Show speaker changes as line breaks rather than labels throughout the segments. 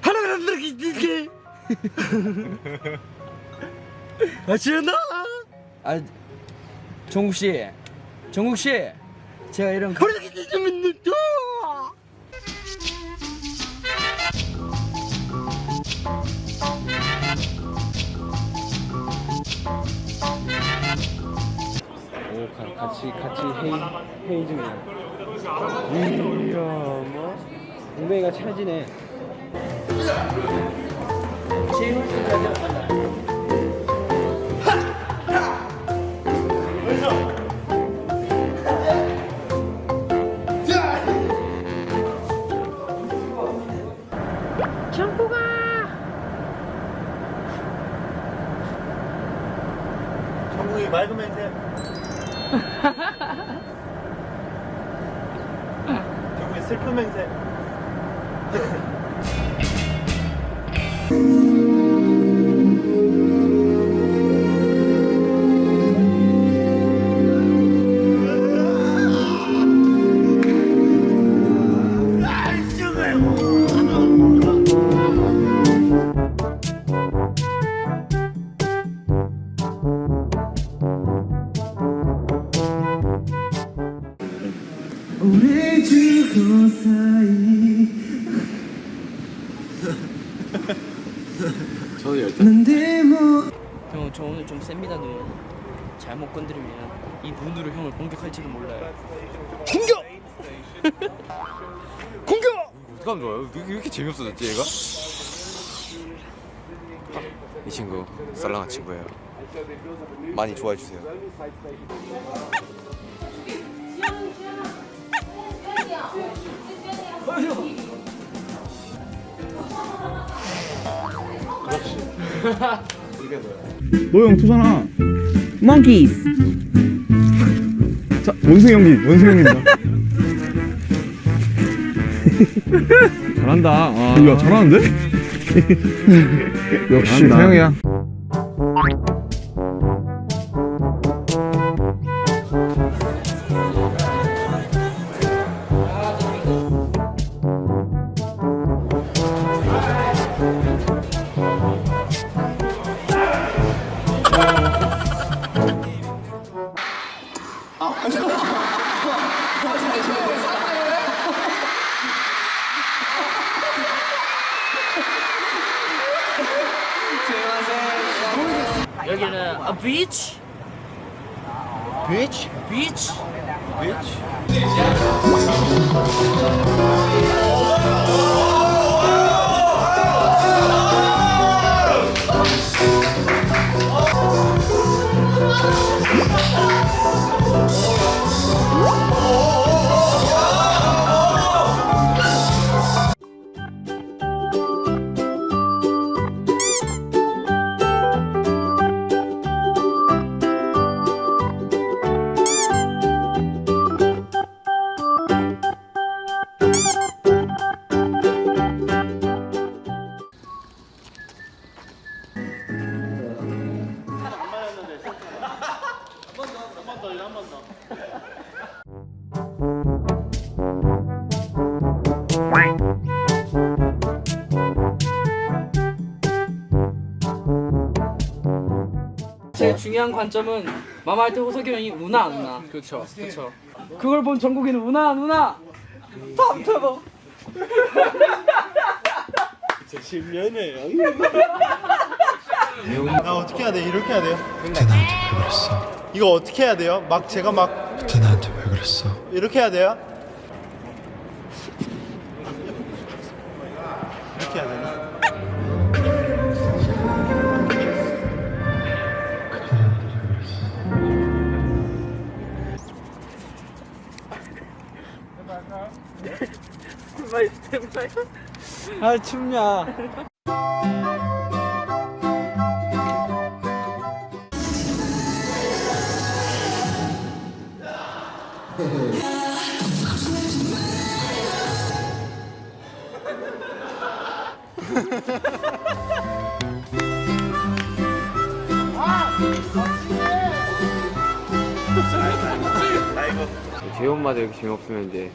하나가 아 지연아!
아 정국 씨, 정국 씨, 제가 이런 오 가, 같이 같이 회의 회의 중이에요. 이야 뭐? 웅뱅이가 찰지네.
맑으면 돼 정국이 슬프면 돼
우리 주고 사이
저도 열.
난데 뭐
형, 저 오늘 좀 셉니다 눈. 잘못 건드리면 이 눈으로 형을 공격할지도 몰라요.
공격! 공격!
어떻게 하면 좋아요? 왜, 왜 이렇게 재미없어졌지 얘가? 이 친구 썰렁한 친구예요 많이 좋아해 주세요
너형 투잖아. Monkeys. 자, 원숭이 형님, 원숭이 형님입니다. 잘한다. 야, 잘하는데? 역시 태영이야.
여기는 a beach.
비치?
beach. 제일 중요한 관점은 마마할 때 호석이 형이 우나 안 우나. 그렇죠. 그렇죠. 그걸 본 정국이는 우나 안 우나. 답답어.
실면에 나 어떻게 해야 돼? 이렇게 해야 돼요?
왜 그랬어?
이거 어떻게 해야 돼요? 막 제가 막
그때 나한테 왜 그랬어?
이렇게 해야 돼요? 이렇게 해야 되나?
아 춥냐.
제 엄마도 이렇게 재미없으면 이제.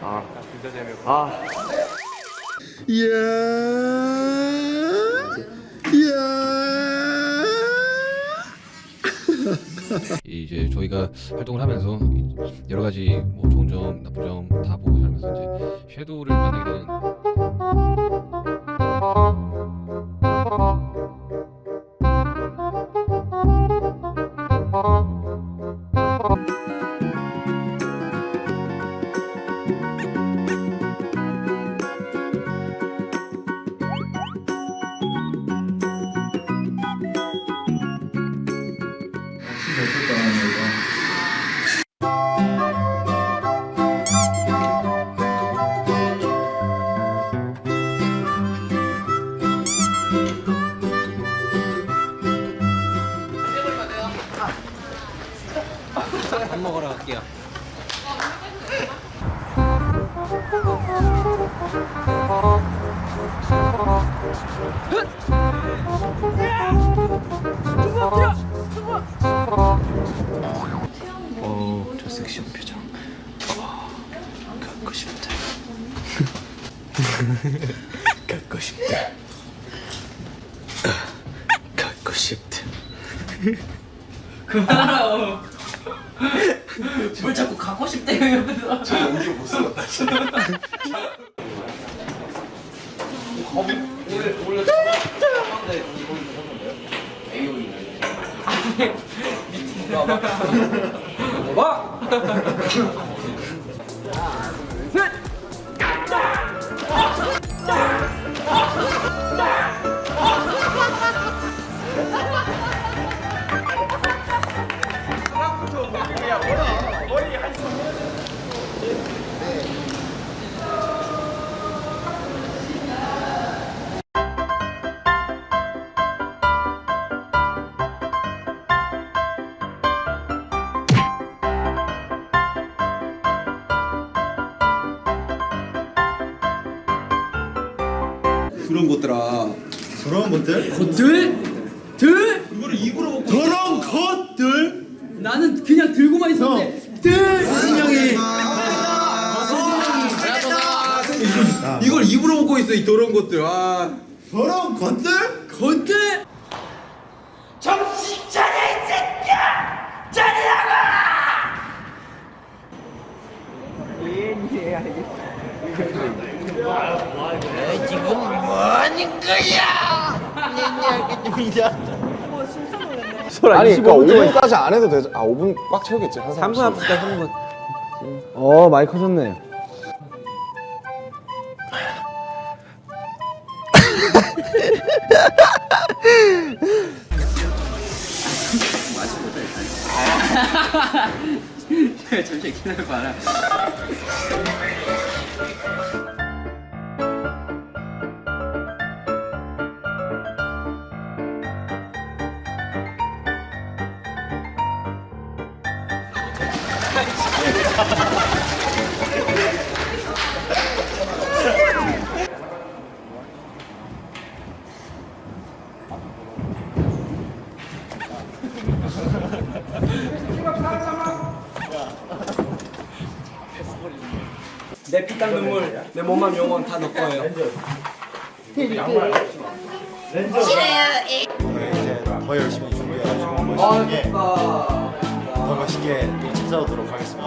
아. 진짜 재미없어 아
이제 저희가 활동을 하면서 여러 가지 뭐 좋은 점, 나쁜 점 다 보고 살면서 이제 섀도우를 만나게 되는 Thank you.
어, 저 섹시한 표정. 어, 갖고 싶다. 갖고 싶다. 갖고 싶다.
그만하라고. 뭘 자꾸 갖고 싶대요 옆에서. 저 연기 못 쓰겠다 진짜.
그런 것들아. 그런 것들?
들? 들?
그런 것들?
나는 그냥 들고만 있었는데 들!
승영이.
이걸 입으로 먹고 있어 이 더러운 것들 아
그런 것들?
건들!
아니 그러니까 5분까지 안 해도 되죠. 아 5분 꽉 채우겠지 한 3분 합시다 3분. 어 많이 커졌네.
잠시 기다려봐라. 내 피땀 눈물, 내 몸만 영원 다 너 거예요.
더 열심히 준비해가지고
아,
멋있게. 더 멋있게 또 찾아오도록 하겠습니다.